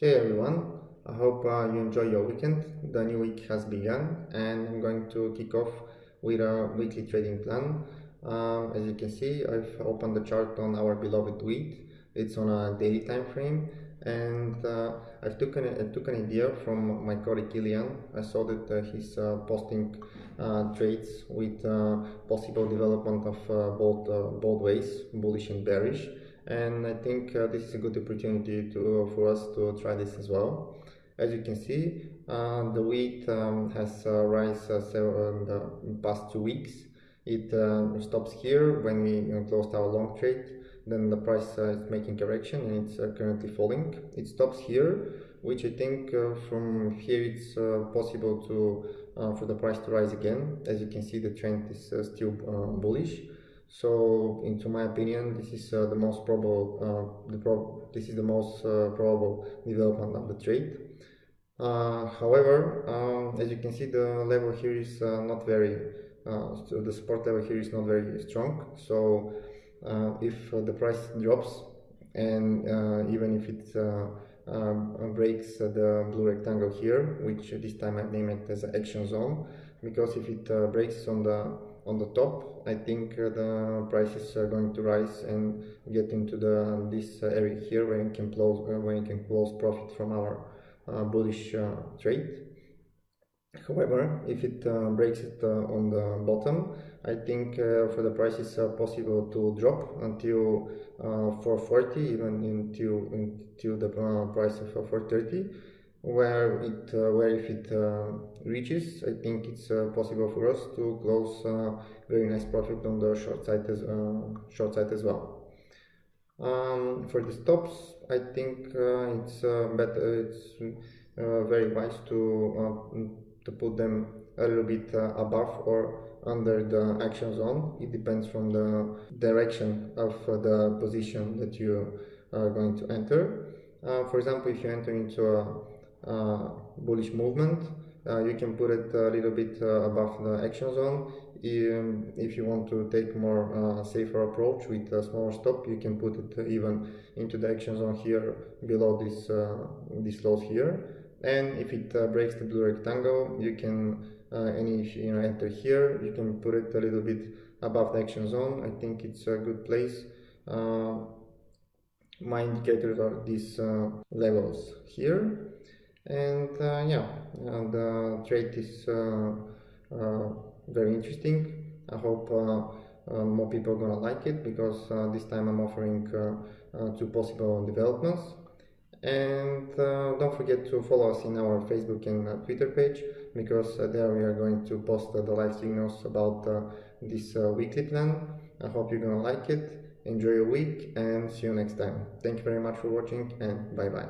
Hey everyone, I hope uh, you enjoy your weekend. The new week has begun and I'm going to kick off with a weekly trading plan. Um, as you can see, I've opened the chart on our beloved wheat. It's on a daily time frame and uh, I've took an, I took an idea from my colleague Kilian. I saw that uh, he's uh, posting uh, trades with uh, possible development of both, both ways, bullish and bearish and I think uh, this is a good opportunity to for us to try this as well. As you can see, uh, the wheat um, has uh, rise uh, in the past two weeks. It uh, stops here when we uh, closed our long trade. Then the price uh, is making correction and it's currently falling. It stops here, which I think from here it's possible to for the price to rise again. As you can see, the trend is still bullish. So, into my opinion, this is uh, the most probable. Uh, the prob this is the most uh, probable development of the trade. Uh, however, um, as you can see, the level here is uh, not very. So the support level here is not very strong. So, if the price drops, and even if it breaks the blue rectangle here, which this time I name it as action zone, because if it breaks on the on the top I think uh, the prices are going to rise and get into the this area here where you can close uh, where you can close profit from our uh, bullish trade. However, if it uh, breaks it uh, on the bottom, I think uh, for the prices possible to drop until 440, even until until the price of 430 where it uh, where if it uh, reaches I think it's uh, possible for us to close very nice profit on the short side as short side as well. Um, for the stops I think it's better it's very wise to to put them a little bit above or under the action zone. It depends from the direction of the position that you are going to enter. Uh, for example if you enter into a uh, bullish movement. Uh, you can put it a little bit uh, above the action zone. If you want to take more uh, safer approach with a smaller stop you can put it even into the action zone here below this uh, this lows here. And if it uh, breaks the blue rectangle you can and you know, enter here you can put it a little bit above the action zone. I think it's a good place. My indicators are these levels here and uh, yeah uh, the trade is uh, uh very interesting I hope uh, uh, more people are gonna like it because this time I'm offering two possible developments and don't forget to follow us in our Facebook and Twitter page because there we are going to post the live signals about this weekly plan. I hope you're gonna like it. Enjoy your week and see you next time. Thank you very much for watching and bye bye.